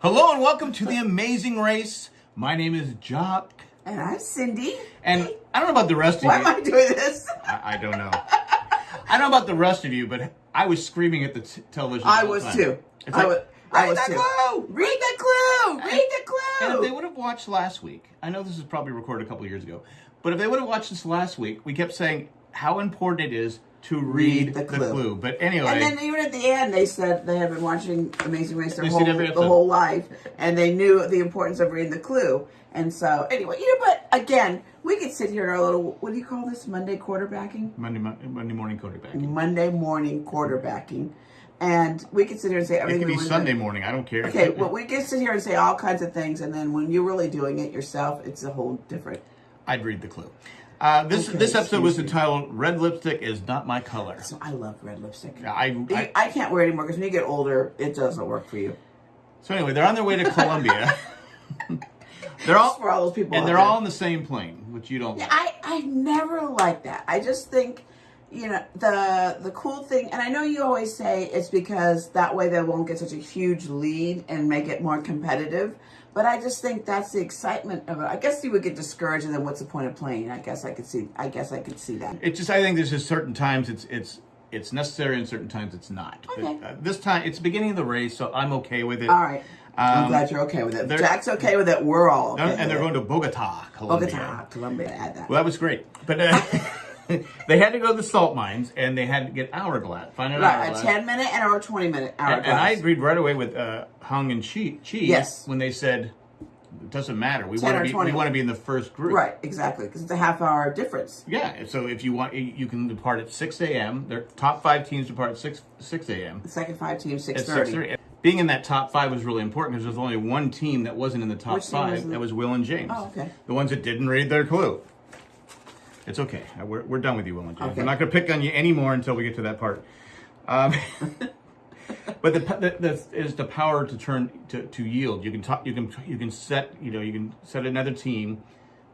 Hello and welcome to the Amazing Race. My name is Jock, And I'm Cindy. and I don't know about the rest of Why you. am I doing this? I, I don't know. I don't know about the rest of you, but I was screaming at the t- television. I was time. too. It's I like, was, I "Read was the too. clue! Read the clue. Read the clue! And if they would have watched last week, I know this is probably recorded a couple years ago, but if they would have watched this last week, we kept saying how important it is to read, the, clue. But anyway, And then even at the end, they said they had been watching Amazing Race their whole, the whole life, and they knew the importance of reading the clue. And so, anyway, you know, but again, we could sit here in our little, what do you call this, Monday quarterbacking? Monday, Monday morning quarterback. Monday morning quarterbacking. And we could sit here and say It everything could we be Sunday morning. I don't care. Okay, well, we could sit here and say all kinds of things, and then when you're really doing it yourself, it's a whole different. I'd read the clue. Uh, this Okay, this episode was entitled "Red Lipstick is not my color." So I love red lipstick. I, I I can't wear it anymore because when you get older, it doesn't work for you. so anyway, they're on their way to Colombia. they're all For all those people and they're there. all on the same plane, which you don't. Yeah, like. I I never like that. I just think, you know, the the cool thing, and I know you always say it's because that way they won't get such a huge lead and make it more competitive. But I just think that's the excitement of it. I guess you would get discouraged, and then what's the point of playing? I guess I could see. I guess I could see that. It just I think there's just certain times it's it's it's necessary and certain times it's not. Okay. But, uh, this time it's the beginning of the race, so I'm okay with it. All right. I'm Um, glad you're okay with it. Jack's okay with it. We're all okay. And, they're going to Bogota, Colombia. Bogota, Colombia. Add that. Well, that was great, but uh, they had to go to the salt mines and they had to get hourglass. Find an Right, a 10 minute and or a 20 minute hour and, and I agreed right away with uh, Hung and Chee, Chee Yes. when they said it doesn't matter. We want to be we want to be in the first group. Right, exactly. Because it's a half hour difference. Yeah. So if you want, you can depart at six a.m. Their top five teams depart at six six a.m. The second five teams, 6.30. 6:30. Being in that top five was really important because there's only one team that wasn't in the top Which five. was that was Will and James. Oh, okay. The ones that didn't read their clue. It's okay. Uh, We're, we're done with you, Will and. Okay. We're not going to pick on you anymore until we get to that part. Um, but the, the, the is the power to turn to, to yield. You can talk. You can you can set. You know you can set another team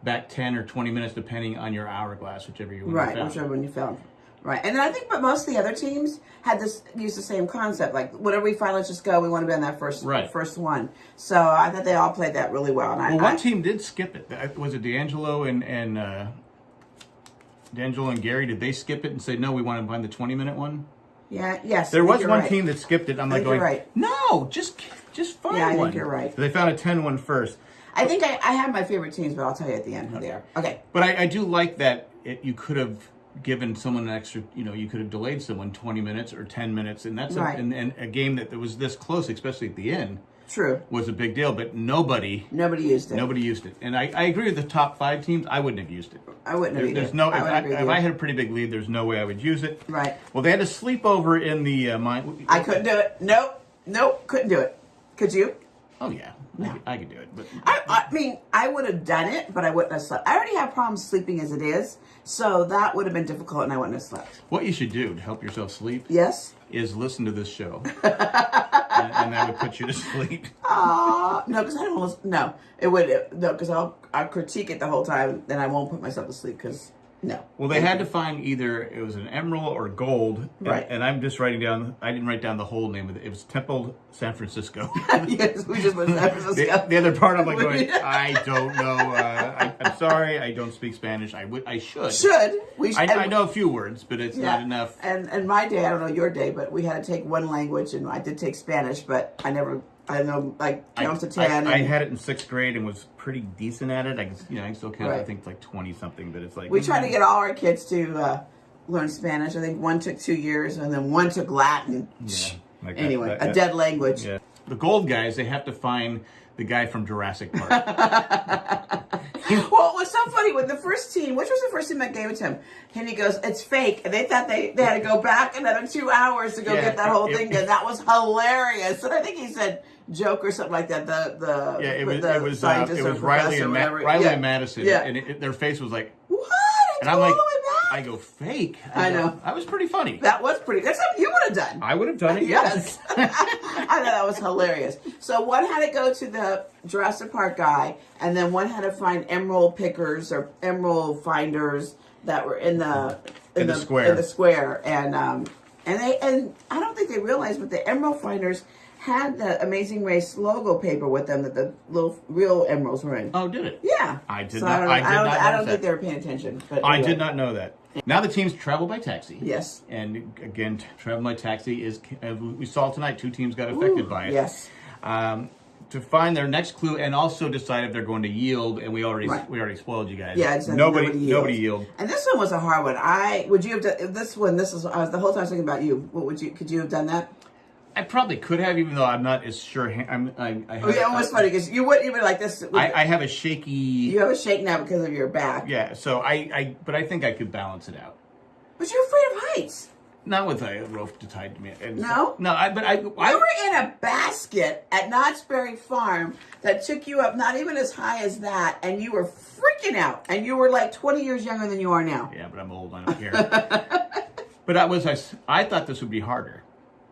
back ten or twenty minutes depending on your hourglass, whichever you want. Right, whichever one you found. Right, and then I think, but most of the other teams had this use the same concept. Like, whatever we find, let's just go. We want to be on that first, Right. first one. So I thought they all played that really well. And I, Well, one I- team did skip it. Was it DeAngelo and and uh, DeAngelo and Gary? Did they skip it and say no? We want to find the twenty minute one. yeah, yes. There was one right. team that skipped it. I'm like going, right. no, just just find Yeah, I think you're right. So they found a 10 one first. I think I, I have my favorite teams, but I'll tell you at the end who they are. Okay. But I, I do like that it, you could have given someone an extra, you know, you could have delayed someone 20 minutes or 10 minutes. And that's Right. a, and, and a game that was this close, especially at the end, True. was a big deal. But nobody, Nobody used it. nobody used it. And I, I agree with the top five teams. I wouldn't have used it. I wouldn't have There- either. there's no, if, I would I, agree with if you. I had a pretty big lead, there's no way I would use it. Right. Well, they had to sleep over in the uh, mine. I couldn't do it. Nope. Nope. Couldn't do it. Could you? Oh, yeah. I, could, I could do it. But I, I mean, I would have done it, but I wouldn't have slept. I already have problems sleeping as it is, so that would have been difficult, and I wouldn't have slept. what you should do to help yourself sleep Yes. is listen to this show. and, and that would put you to sleep. Uh, no, because I don't. Listen, no, it would. No, because I'll I'll critique it the whole time, then I won't put myself to sleep. Because no. Well, they had to find either it was an emerald or gold. and- Right. And, I'm just writing down, I didn't write down the whole name of it. It was Temple San Francisco. yes, we just went to San the, Francisco. the other part, I'm like going, I don't know. Uh, I, I'm sorry, I don't speak Spanish. I would, I should. Should we? I, I know a few words, but it's Yeah. not enough. And and my day, I don't know your day, but we had to take one language, and I did take Spanish, but I never. I know like I, count to ten. I, and had it in sixth grade and was pretty decent at it. I you know, I still count. I Right. think like twenty something, but it's like we try to get all our kids to uh, learn Spanish. I think one took two years, and then one took Latin. Yeah, like anyway, that- a dead language. Yeah. The gold guys, they have to find the guy from Jurassic Park. Well, it was so funny when the first team, which was the first team that gave it to him, and he goes, "It's fake," and they thought they, they had to go back another two hours to go Yeah, get that whole it- thing done. That was hilarious, and I think he said joke or something like that. The the Yeah, it was it was uh, it was Riley and Ma- Riley yeah. and Madison, Yeah. and it, it- their face was like, what? and I'm all like, the way back? I go fake. I go, know. That was pretty funny. that was pretty. That's something you would have done. I would have done it. Yes. I thought that was hilarious. So one had to go to the Jurassic Park guy, and then one had to find emerald pickers or emerald finders that were in the In the square. In the square, and um, and they and I don't think they realized, but the emerald finders had the Amazing Race logo paper with them that the little real emeralds were in. Oh, did it? Yeah. I did So not- don't, I did don't, not I don't think they were paying attention. But I did not know that. Now the teams travel by taxi. Yes. And again, travel by taxi is uh, we saw tonight. Two teams got affected Ooh, by it. Yes. Um, to find their next clue and also decide if they're going to yield. And we already Right. we already spoiled you guys. Yeah, exactly. Nobody Nobody nobody, yield. And this one was a hard one. I would you have done this one. This is I was the whole time thinking about you. What would you? Could you have done that? I probably could have, even though I'm not as sure. I'm. I, I, Oh, yeah, it was funny because you wouldn't even like this. I, I have a shaky. you have a shake now because of your back. Yeah. So I, I. But I think I could balance it out. But you're afraid of heights. Not with a rope to tie to me. And- No? No. I. But I. You I were in a basket at Knott's Berry Farm that took you up not even as high as that, and you were freaking out. And you were like 20 years younger than you are now. Yeah, but I'm old. I don't care. but I was. I, I thought this would be harder.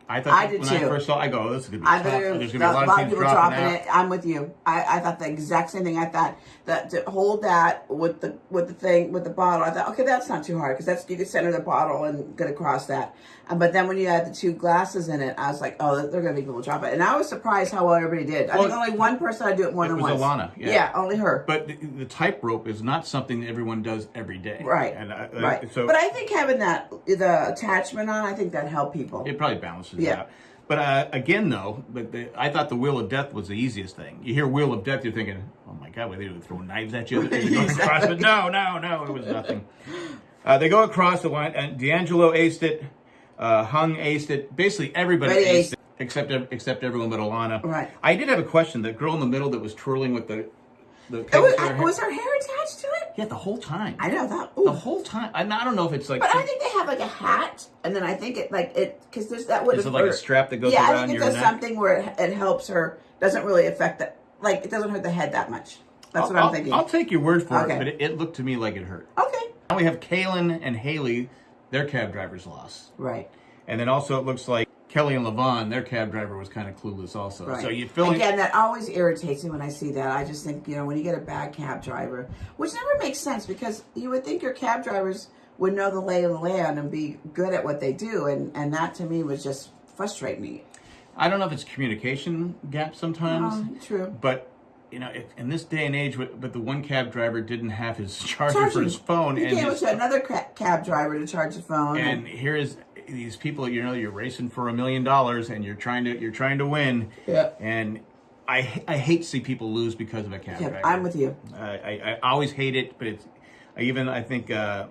I thought I did when I first saw. I go, oh, this is gonna be I tough. There's gonna be a lot, of people dropping, dropping it. I'm with you. I, I thought the exact same thing. I thought that to hold that with the with the thing with the bottle. I thought, okay, that's not too hard because that's you can center the bottle and get across that. Um, but then when you had the two glasses in it, I was like, oh, they're gonna be people drop it. And I was surprised how well everybody did. I think only one person I do it more it than was once. Alana, yeah. only her. But the, the type rope is not something that everyone does every day. Right. And I, right. So but I think having that the attachment on, I think that helped people. it probably balances Yeah. out. But uh, again, though, but the, I thought the wheel of death was the easiest thing. You hear wheel of death, you're thinking, "Oh my God, were they throwing knives at you?" across? But no, no, no, it was nothing. Uh, they go across the line, and DeAngelo aced it, uh, Hung aced it. Basically, everybody aced aced it except except everyone but Alana. Right. I did have a question. The girl in the middle that was twirling with the the It was, her hair- was her hair attached to it? Yeah, the whole time. I know that. the whole time. I, I don't know if it's like. But I think they have like a hat, and then I think it like it because there's that would Is it like a strap that goes yeah, I around think it your does neck? something where it, it helps her. Doesn't really affect that. Like it doesn't hurt the head that much. That's what I'll, I'm thinking. I'll take your word for Okay. it, but it, it looked to me like it hurt. okay. Now we have Kaylynn and Haley, their cab drivers lost. Right. And then also it looks like Kelly and Levon, their cab driver was kind of clueless also. Right. So you feeling Again, that always irritates me when I see that. I just think, you know, when you get a bad cab driver, which never makes sense because you would think your cab drivers would know the lay of the land and be good at what they do. And, and that to me was just frustrating me. I don't know if it's communication gap sometimes, Um, true. but you know, if, in this day and age, but the one cab driver didn't have his charger for his phone, You and gave his, to another cab driver to charge the phone. and here is these people. You know, you're racing for a million dollars, and you're trying to you're trying to win. Yeah. And I I hate to see people lose because of a cab Yeah, driver. I'm with you. I, I, I always hate it, but it's I even I think uh,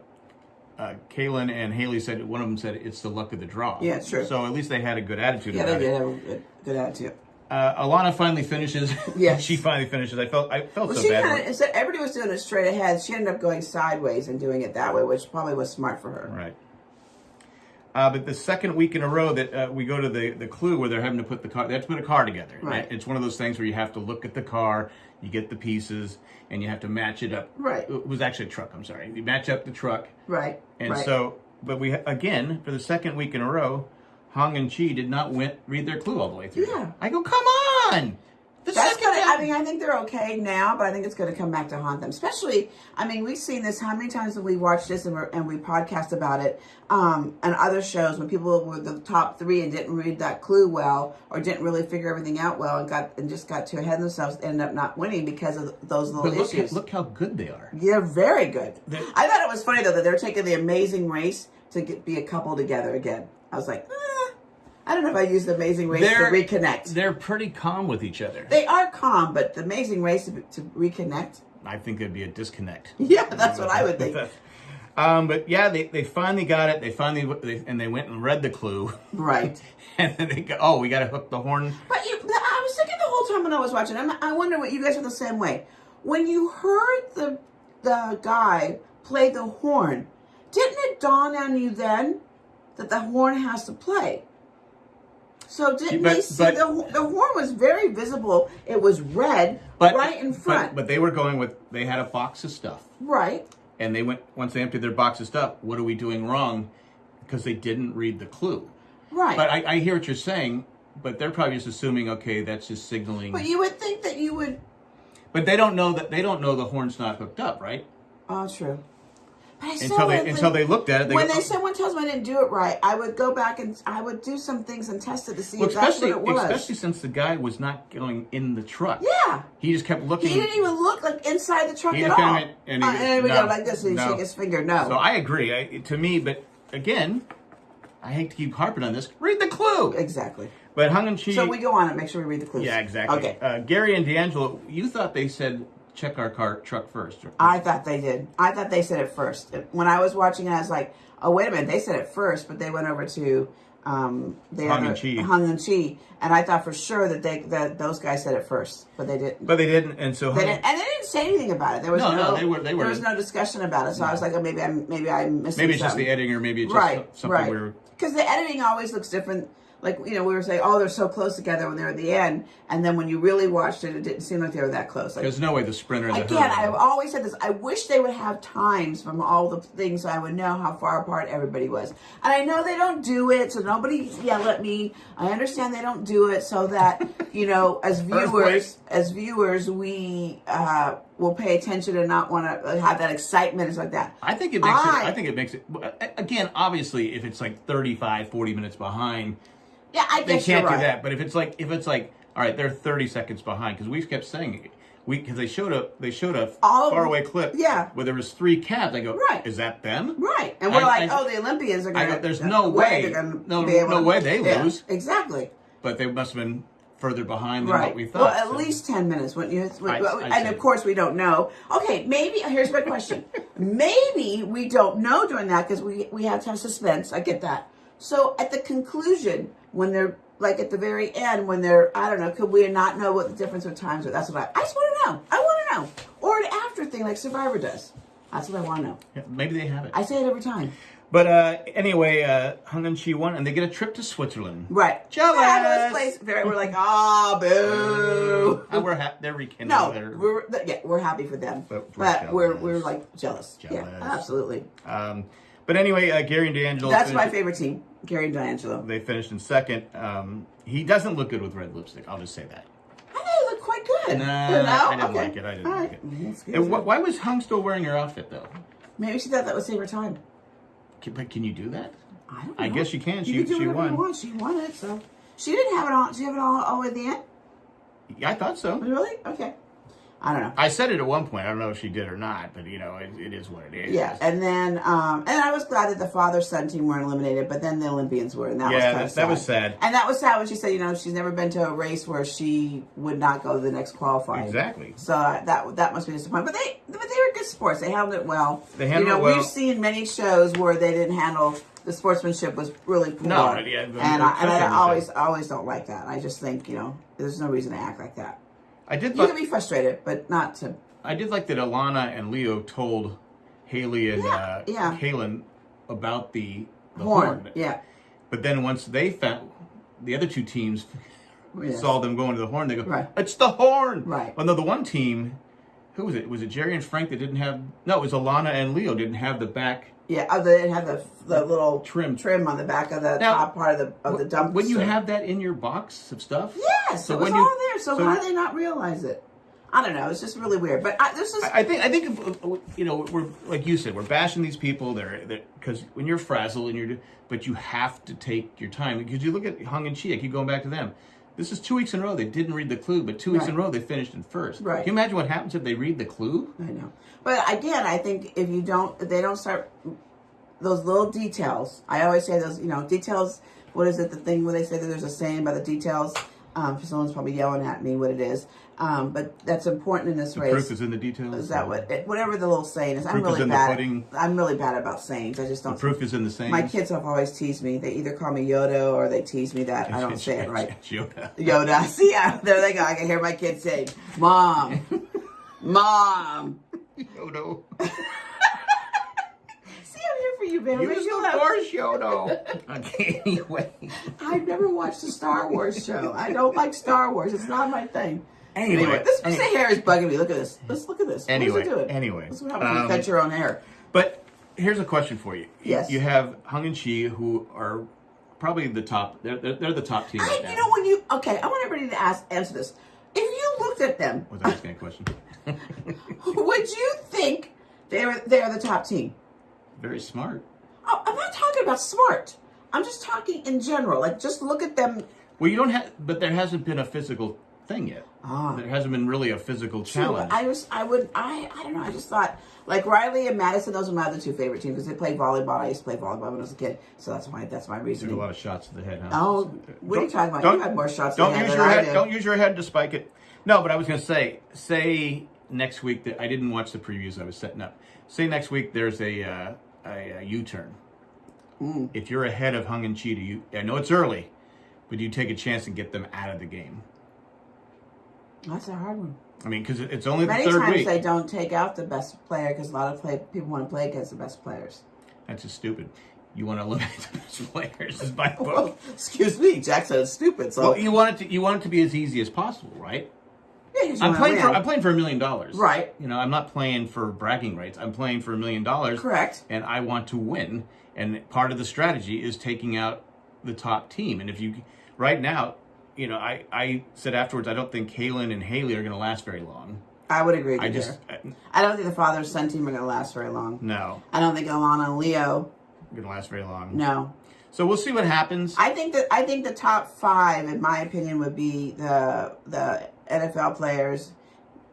uh, Kaylynn and Haley said one of them said it's the luck of the draw. Yeah, it's true. So at least they had a good attitude. Yeah, they did have a good, good attitude. Uh, Alana finally finishes. Yeah, she finally finishes. I felt I felt Well, so she bad. kind of instead everybody was doing it straight ahead. She ended up going sideways and doing it that way, which probably was smart for her. Right. Uh, but the second week in a row that uh, we go to the, the clue where they're having to put the car, they have to put a car together. Right. It's one of those things where you have to look at the car, you get the pieces, and you have to match it up. Right. It was actually a truck. I'm sorry. You match up the truck, Right. and right. so, but we again for the second week in a row, Hung and Chee did not win, read their clue all the way through. Yeah. I go, come on. The That's second gonna. time. I mean, I think they're okay now, but I think it's going to come back to haunt them. Especially, I mean, we've seen this. How many times have we watched this and, we're, and we podcast about it? Um, and other shows when people were the top three and didn't read that clue well, or didn't really figure everything out well, and got and just got too ahead of themselves, ended up not winning because of those little but look, issues. look how good they are. They're very good. They're- I thought it was funny though that they're taking the Amazing Race to get, be a couple together again. I was like, eh, I don't know if I use the Amazing Race They're- to reconnect. They're pretty calm with each other. They are calm, but the Amazing Race to, to reconnect. I think there'd be a disconnect. Yeah, that's what I would think. Um, but yeah, they, they finally got it. They finally they, and they went and read the clue, Right. and then they go, oh, we got to hook the horn. But you, I was thinking the whole time when I was watching. I'm, I wonder what you guys are the same way. When you heard the the guy play the horn, didn't it dawn on you then that the horn has to play? So didn't But- they see but- the the horn was very visible? It was red, But right in front, But, but they were going with they had a box of stuff, right? and they went once they emptied their box of stuff. What are we doing wrong? Because they didn't read the clue. Right. But I, I hear what you're saying. But they're probably just assuming, okay, that's just signaling. But you would think that you would But they don't know that they don't know the horn's not hooked up, right? Oh, true. Until they until they looked at it. They when go, they someone tells me I didn't do it right, I would go back and I would do some things and test it to see well, if that's what it was. especially since the guy was not going in the truck. yeah. He just kept looking. He didn't even look like inside the truck He at all. and he- uh, and we no, go like this and he no. shake his finger. No. So I agree. I, to me, but again, I hate to keep harping on this. Read the clue. exactly. But Hung and Chee. So we go on and make sure we read the clues. yeah, exactly. Okay. Uh, Gary and DeAngelo, you thought they said check our car truck first. I thought they did. I thought they said it first. When I was watching it, I was like, oh, wait a minute. They said it first, but they went over to um, the Hung and Chee. Hung and Chee. And I thought for sure that they that those guys said it first, but they didn't. but they didn't, and so They didn't, and they didn't say anything about it. There was No, no, no, they were- they were- there was no discussion about it. So I was like, oh, maybe I'm maybe I missed maybe it's just something. the editing, or maybe it's just right, something right. we're. Because the editing always looks different. Like you know, we were saying, oh, they're so close together when they're at the end, and then when you really watched it, it didn't seem like they were that close. Like There's no way the sprinter. And the Again, I've always said this. I wish they would have times from all the things so I would know how far apart everybody was. And I know they don't do it, so nobody yell at me. I understand they don't do it so that, you know, as viewers, as viewers, we uh, will pay attention and not want to have that excitement and stuff like that. I think it makes I- it. I think it makes it. Again, obviously, if it's like 35, 40 minutes behind, Yeah, I they guess can't you're right. do that. But if it's like, if it's like, all right, they're 30 seconds behind because we kept saying it. We because they showed a they showed a All far away clip. yeah. where there was three cabs. I go, Right. Is that them? Right, and we're I- like, I- oh, the Olympians are I going go, to. there's uh, no way- no- no way they lose. Exactly. But they must have been further behind than Right. what we thought. well, at so- least 10 minutes, wouldn't you? I'd and of course, we don't know. Okay, maybe, here's my question. maybe we don't know during that because we, we have to have suspense. I get that. So at the conclusion, when they're like at the very end, when they're, I don't know, could we not know what the difference of times are? That's what I, I just want to know. I want to know. Or an after thing like Survivor does. That's what I want to know. Yeah, maybe they have it. I say it every time. But uh, anyway, uh, Hung and Chee won, and they get a trip to Switzerland. Right. Jealous. Fabulous place. Very, we're like, ah, boo. And we're happy. they're rekindling No, we're yeah, we're happy for them, But but, we're we're jealous. we're like jealous. Jealous. Yeah, absolutely. Um, but anyway, uh, Gary and DeAngelo. That's my favorite team, Gary and DeAngelo. They finished in second. Um, he doesn't look good with red lipstick. I'll just say that. I thought it looked quite good. Nah, You know? I didn't Okay. like it. I didn't All like right. it. And wh- why was Hung still wearing her outfit though? Maybe she thought that would save her time. Can, but can you do that? I don't. I guess you can. You She- can do she won. You want. She won it, so she didn't have it on. Did you have it all, all at the end? Yeah, I thought so. Really? Okay. I don't know. I said it at one point. I don't know if she did or not, but you know, it, it is what it is. Yeah, and then um, and I was glad that the father son team weren't eliminated, but then the Olympians were, and that was Yeah, kind that- of that was sad. And that was sad when she said, you know, she's never been to a race where she would not go to the next qualifying. Exactly. So uh, that that must be disappointing. But they but they were good sports. They handled it well. They handled you know, it well. We've seen many shows where they didn't handle the sportsmanship was really poor. No, yeah, and I, and I always always don't like that. I just think you know there's no reason to act like that. I did. You can be frustrated, but not to. I did like that. Alana and Leo told Haley and Yeah, uh, yeah. Kaylynn about the, the Horn. horn. Yeah. But then once they found the other two teams Yes. saw them going to the horn, they go, Right. "It's the horn!" Right. Well, no, the one team, who was it? Was it Jerry and Frank that didn't have? No, it was Alana and Leo didn't have the back. Yeah, oh, they didn't have the the little Trim. trim on the back of the Now, top part of the of the dump. When you have that in your box of stuff, yes, So it was when you- all there. So, so- how did they not realize it? I don't know. It's just really weird. But I, this is I I think I think if, uh, you know we're like you said we're bashing these people. They're because when you're frazzled and you're but you have to take your time because you look at Hung and Chee. I keep going back to them. This is two weeks in a row. They didn't read the clue, but two weeks in a row they finished in first. Right. Can you imagine what happens if they read the clue? I know. But again, I think if you don't, if they don't start those little details. I always say those, you know, details. What is it? The thing where they say that there's a saying about the details. Um, someone's probably yelling at me what it is. Um, but that's important in this The race. proof is in the details. Is that what? It, whatever the little saying is. I'm Proof is really the bad. pudding. I'm really bad about sayings. I just don't. proof is in the same. My kids have always teased me. They either call me Yoda or they tease me that I don't say it right. Yoda. Yoda. See, yeah, there they go. I can hear my kids say, "Mom, mom." Yoda. See, I'm here for you, baby. Use You the have- force, Yoda. okay, anyway. I've never watched a Star Wars show. I don't like Star Wars. It's not my thing. Anyway, Anyway, this anyway. piece of hair is bugging me. Look at this. Let's look at this. Anyway, what is it doing? anyway, That's what happens when you um, cut your own hair. But here's a question for you. You- Yes. You have Hung and Chee, who are probably the top. They're, they're, they're the top team I, right now. you know when you okay, I want everybody to ask answer this. If you looked at them, Was I asking a question? would you think they're they're the top team? very smart. Not talking about smart. I'm just talking in general. Like, just look at them. Well, you don't have, but there hasn't been a physical thing yet. Ah. There hasn't been really a physical True, challenge. I was, I would, I, I don't know. I just thought like Riley and Madison. Those are my other two favorite teams because they play volleyball. I used to play volleyball when I was a kid, so that's my that's my Took reasoning. a lot of shots to the head, huh? Oh, what are you talking about? You had more shots Don't use your head. Don't use your head to spike it. No, but I was going to say, say next week that I didn't watch the previews I was setting up. Say next week there's a uh, a, a U-turn. Mm. If you're ahead of Hung and do you? I know it's early, but do you take a chance and get them out of the game? That's a hard one. I mean, because it's only the Many third times week. they don't take out the best player because a lot of play, people want to play against the best players. That's just stupid. You want to eliminate the best players, is my book. Well, excuse me, Jack said it's stupid. So Well, you want it to you want it to be as easy as possible, right? Yeah, 'cause you I'm playing for. I'm playing for a million dollars. Right. You know, I'm not playing for bragging rights. I'm playing for a million dollars. Correct. And I want to win. And part of the strategy is taking out the top team. And if you right now, you know, I I said afterwards I don't think Kaylynn and Haley are going to last very long. I would agree. With I just uh, I don't think the father son team are going to last very long. no, I don't think Alana and Leo. going to last very long. No, So we'll see what happens. I think that I think the top five, in my opinion, would be the the NFL players,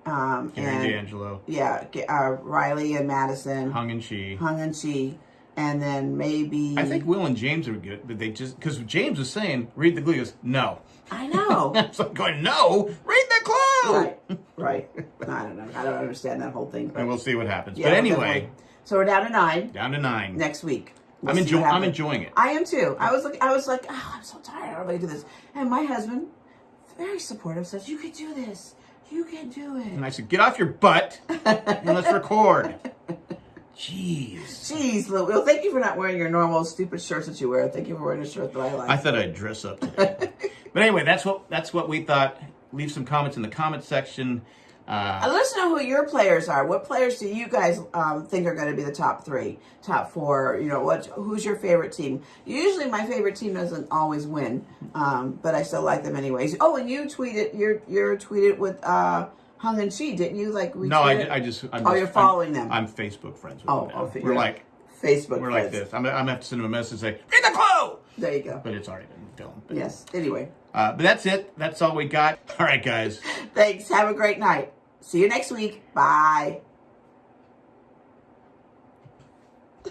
um, and DeAngelo, yeah, uh, Riley and Madison, Hung and Chee. Hung and Chee, and then maybe I think Will and James are good, but they just because James was saying, read the clue. He goes, no. I know. so I'm going, no, read the clue. right, right. I don't know. I don't understand that whole thing. But And we'll see what happens. yeah, but we'll anyway, so we're down to nine down to nine. next week. We'll I'm enjoying. I'm enjoying it. I am too. I was like, I was like, oh, I'm so tired. I don't want to do this. And my husband, very supportive, says, "You can do this. You can do it." And I said, get off your butt and let's record. Jeez. Jeez, Lou. Well, thank you for not wearing your normal stupid shirts that you wear. Thank you for wearing a shirt that I like. I thought I'd dress up today. but anyway, that's what that's what we thought. Leave some comments in the comment section. Uh, Uh, let us know who your players are. What players do you guys um, think are going to be the top three, top four? You know, what? Who's your favorite team? Usually, my favorite team doesn't always win, um, but I still like them anyways. Oh, and you tweeted, you're you're tweeted with uh, Hung and Chee, didn't you? Like we. no, I, I just. I'm Oh, just- you're following I'm, them. I'm Facebook friends with Oh, them. oh, we're like Facebook. we're like this. I'm, I'm gonna have to send them a message and say, read the clue. There you go. But it's already been filmed. But, Yes. Anyway, uh, but that's it. That's all we got. All right, guys. thanks. Have a great night. See you next week. Bye.